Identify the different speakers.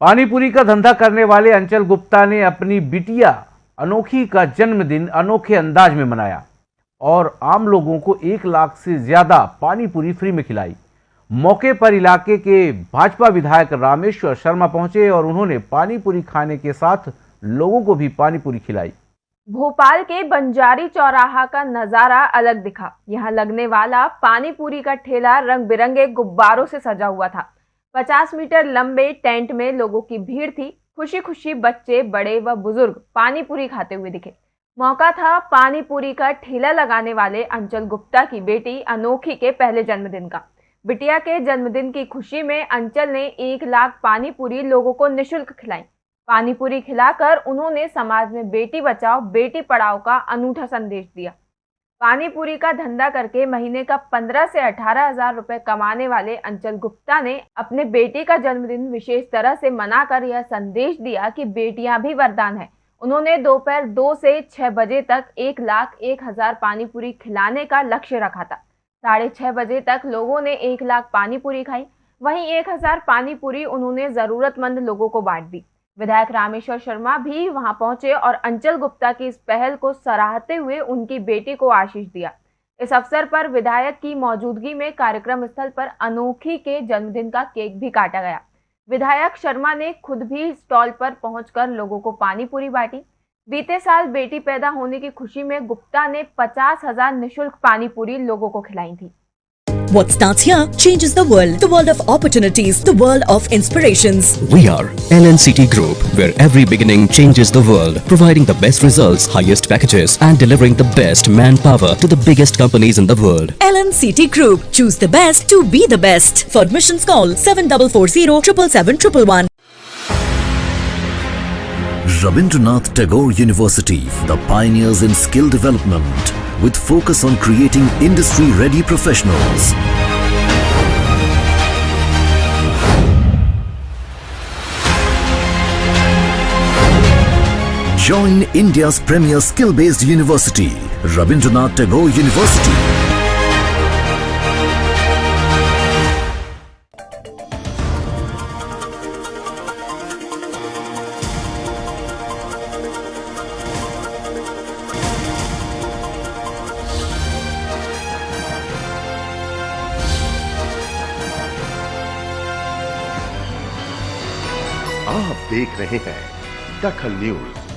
Speaker 1: पानीपुरी का धंधा करने वाले अंचल गुप्ता ने अपनी बिटिया अनोखी का जन्मदिन अनोखे अंदाज में मनाया और आम लोगों को एक लाख से ज़्यादा पानीपुरी फ्री में खिलाई। मौके पर इलाके के भाजपा विधायक रामेश्वर शर्मा पहुँचे और उन्होंने पानीपुरी खाने के साथ लोगों को भी पानीपुरी खिलाई।
Speaker 2: भोपाल के बंजारी चौराहा का नज़ारा अलग दिखा। यहाँ लगने वाला पानीपुरी का ठेला रंग बिरंगे गुब्बारों से सजा हुआ था। 50 मीटर लंबे टेंट में लोगों की भीड़ थी। खुशी खुशी बच्चे, बड़े व बुज़ुर्ग पानी पूरी खाते हुए दिखे। मौका था पानी पूरी का ठेला लगाने वाले अंचल गुप्ता की बेटी अनोखी के पहले जन्मदिन का। बिटिया के जन्मदिन की खुशी में अंचल ने एक लाख पानी पूरी लोगों को निशुल्क खिलाई। पानी पूरी खिलाकर उन्होंने समाज में बेटी बचाओ, बेटी पढ़ाओ का अनूठा संदेश दिया। पानी पूरी का धंधा करके महीने का पंद्रह से अठारह हज़ार रुपए कमाने वाले अंचल गुप्ता ने अपने बेटे का जन्मदिन विशेष तरह से मनाकर यह संदेश दिया कि बेटियाँ भी वरदान है। उन्होंने दोपहर दो से छह बजे तक एक लाख एक हज़ार पानी पूरी खिलाने का लक्ष्य रखा था। साढ़े छह बजे तक लोगों ने एक लाख पानी पूरी खाई। वहीं एक हज़ार पानी पूरी उन्होंने जरूरतमंद लोगों को बांट दी। विधायक रामेश्वर शर्मा भी वहाँ पहुँचे और अंचल गुप्ता की इस पहल को सराहते हुए उनकी बेटी को आशीष दिया। इस अवसर पर विधायक की मौजूदगी में कार्यक्रम स्थल पर अनोखी के जन्मदिन का केक भी काटा गया। विधायक शर्मा ने खुद भी स्टॉल पर पहुंचकर लोगों को पानी पूरी बांटी। बीते साल बेटी पैदा होने की खुशी में गुप्ता ने पचास हज़ार निःशुल्क पानी पूरी लोगों को खिलाई थी।
Speaker 3: What starts here changes the world. The world of opportunities. The world of inspirations.
Speaker 4: We are LNCT Group, where every beginning changes the world, providing the best results, highest packages, and delivering the best manpower to the biggest companies in the world.
Speaker 3: LNCT Group. Choose the best to be the best. For admissions, call 7440 777
Speaker 5: Rabindranath Tagore University, the pioneers in skill development, with focus on creating industry-ready professionals. Join India's premier skill-based university, Rabindranath Tagore University.
Speaker 6: आप देख रहे हैं दखल news.